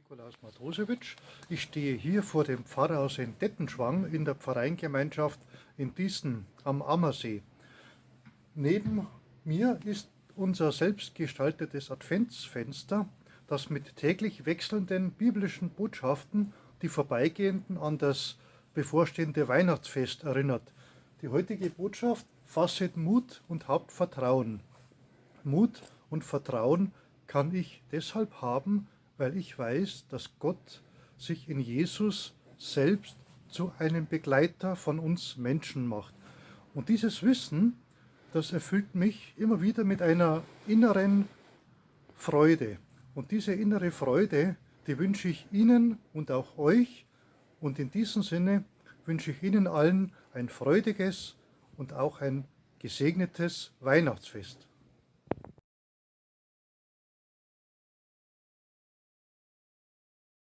Nikolaus Matrosewitsch. Ich stehe hier vor dem Pfarrhaus in Dettenschwang in der Pfarreingemeinschaft in Diesen am Ammersee. Neben mir ist unser selbstgestaltetes Adventsfenster, das mit täglich wechselnden biblischen Botschaften die Vorbeigehenden an das bevorstehende Weihnachtsfest erinnert. Die heutige Botschaft fasset Mut und habt Vertrauen. Mut und Vertrauen kann ich deshalb haben, weil ich weiß, dass Gott sich in Jesus selbst zu einem Begleiter von uns Menschen macht. Und dieses Wissen, das erfüllt mich immer wieder mit einer inneren Freude. Und diese innere Freude, die wünsche ich Ihnen und auch euch. Und in diesem Sinne wünsche ich Ihnen allen ein freudiges und auch ein gesegnetes Weihnachtsfest.